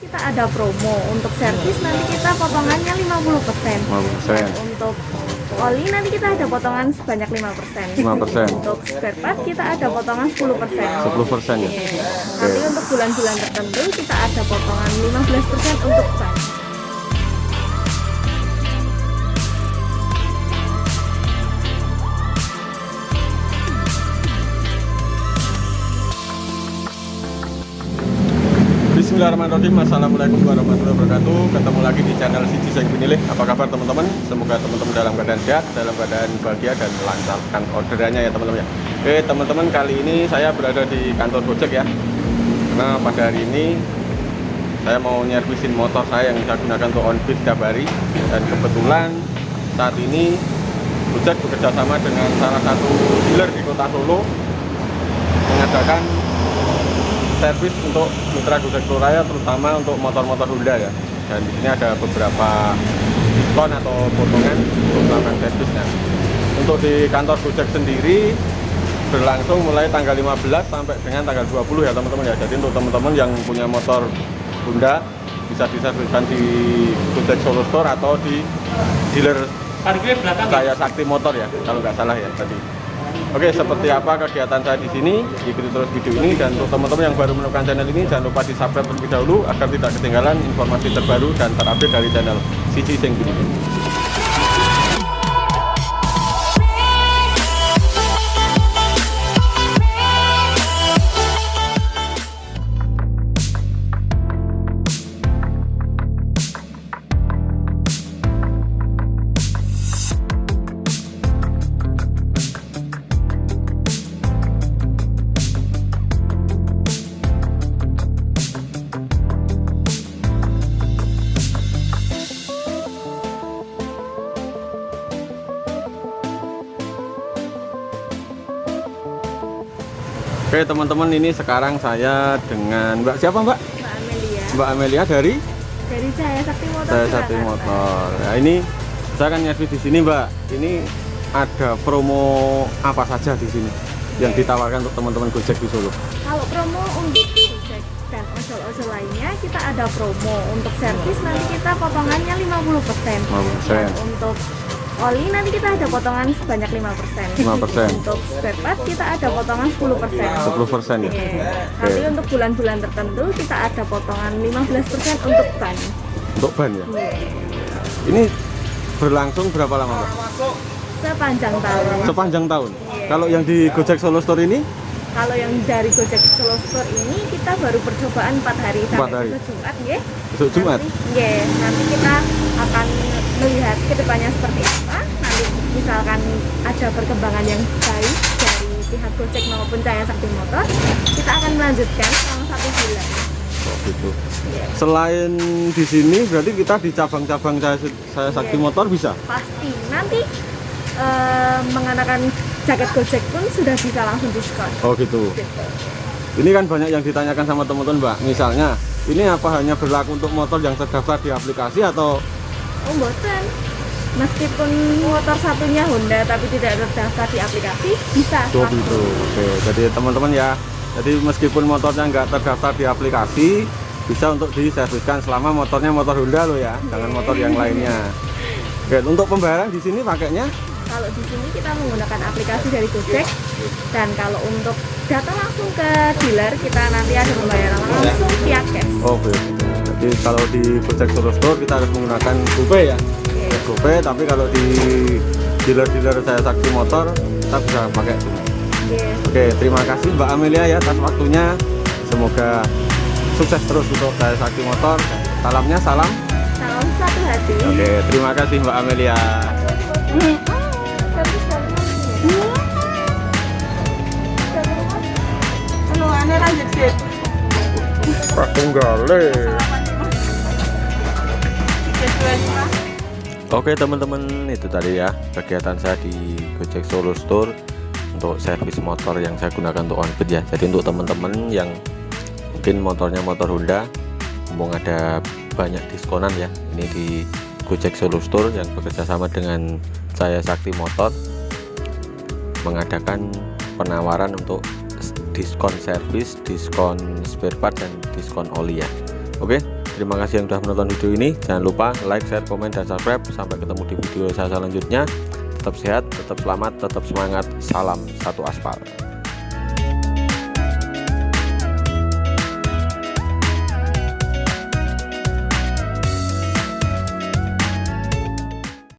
Kita ada promo untuk servis nanti kita potongannya 50%. 50%. Untuk oli nanti kita ada potongan sebanyak 5%. 5%. Untuk spare part kita ada potongan 10%. 10% ya. Nanti untuk bulan-bulan tertentu kita ada potongan 15% untuk ban. Bismillahirrahmanirrahim Assalamualaikum warahmatullahi wabarakatuh. Ketemu lagi di channel Siji Seng Pinilih Apa kabar teman-teman? Semoga teman-teman dalam keadaan sehat Dalam keadaan bahagia dan melancarkan orderannya ya teman-teman ya. Oke teman-teman kali ini saya berada di kantor Gojek ya. Karena pada hari ini Saya mau nyervisin motor saya yang saya gunakan untuk on-beat setiap hari. Dan kebetulan saat ini Gojek bekerja sama dengan salah satu dealer di kota Solo Mengadakan servis untuk mitra Gojek Raya terutama untuk motor-motor Honda ya. Dan di sini ada beberapa diskon atau potongan untuk melakukan servisnya. Untuk di kantor Gojek sendiri berlangsung mulai tanggal 15 sampai dengan tanggal 20 ya teman-teman ya. Jadi untuk teman-teman yang punya motor Honda bisa diserviskan di Gojek Solo Store atau di dealer saya Sakti Motor ya kalau nggak salah ya tadi. Oke, seperti apa kegiatan saya di sini? Ikuti terus video ini dan untuk teman-teman yang baru menemukan channel ini jangan lupa di subscribe terlebih dahulu agar tidak ketinggalan informasi terbaru dan terupdate dari channel Sisi Sing. Oke teman-teman ini sekarang saya dengan Mbak siapa Mbak? Mbak Amelia. Mbak Amelia dari Dari saya Sakti Motor. saya Sakti. Motor. Ya ini saya akan nyervis di sini Mbak. Ini ada promo apa saja di sini yang ditawarkan untuk teman-teman Gojek di Solo. Kalau promo untuk Gojek dan ojol-ojol lainnya kita ada promo untuk servis nanti kita potongannya 50%. 50%. Dan untuk oli nanti kita ada potongan sebanyak 5%. 5%. Untuk spare part kita ada potongan 10%. 10% ya. Iya. Nanti untuk bulan-bulan tertentu kita ada potongan 15% untuk ban. Untuk ban ya. Iya. Ini berlangsung berapa lama Mbak? Sepanjang tahun. Sepanjang tahun. Iya. Kalau yang di Gojek Solo Store ini Kalau yang dari Gojek Solo Store ini kita baru percobaan 4 hari sampai hari. besok Jumat nggih. besok Jumat. Nanti, nggih, nanti kita akan melihat ke depannya seperti apa. Nanti misalkan ada perkembangan yang baik dari pihak Gojek maupun Cahaya Sakti Motor, kita akan melanjutkan selama satu bulan. Oh gitu. Iya. Selain di sini berarti kita di cabang-cabang saya, saya Sakti Iya. Motor bisa. Pasti nanti eh, mengenakan jaket Gojek pun sudah bisa langsung diskon. Oh gitu. Gitu. Ini kan banyak yang ditanyakan sama teman-teman Mbak. Misalnya, ini apa hanya berlaku untuk motor yang terdaftar di aplikasi atau Oh, mboten. Meskipun motor satunya Honda tapi tidak terdaftar di aplikasi, bisa. Oh langsung. gitu. Oke, jadi teman-teman ya. Jadi meskipun motornya nggak terdaftar di aplikasi, bisa untuk diserviskan selama motornya motor Honda loh ya, jangan motor yang lainnya. Oke, untuk pembayaran di sini pakainya Kalau di sini kita menggunakan aplikasi dari Gojek dan kalau untuk datang langsung ke dealer kita nanti ada pembayaran langsung via cash. Oh, oke. Jadi kalau di Gojek Solo Store kita harus menggunakan GoPay ya. Oke. GoPay, tapi kalau di dealer-dealer saya Sakti Motor, kita bisa pakai tunai. Oke. Oke, terima kasih Mbak Amelia ya atas waktunya. Semoga sukses terus untuk saya Sakti Motor. Salamnya salam. Salam satu hati. Oke, terima kasih Mbak Amelia. Pak Tunggale. Oke teman-teman itu tadi ya kegiatan saya di Gojek Solo Store untuk servis motor yang saya gunakan untuk on ya. Jadi untuk teman-teman yang mungkin motornya motor Honda, mumpung ada banyak diskonan ya. Ini di Gojek Solo Store yang bekerja sama dengan saya Sakti Motor mengadakan penawaran untuk diskon servis, diskon spare part dan diskon oli ya. Oke, Terima kasih yang sudah menonton video ini. Jangan lupa like, share, komen, dan subscribe. Sampai ketemu di video saya selanjutnya. Tetap sehat, tetap selamat, tetap semangat. Salam satu aspal.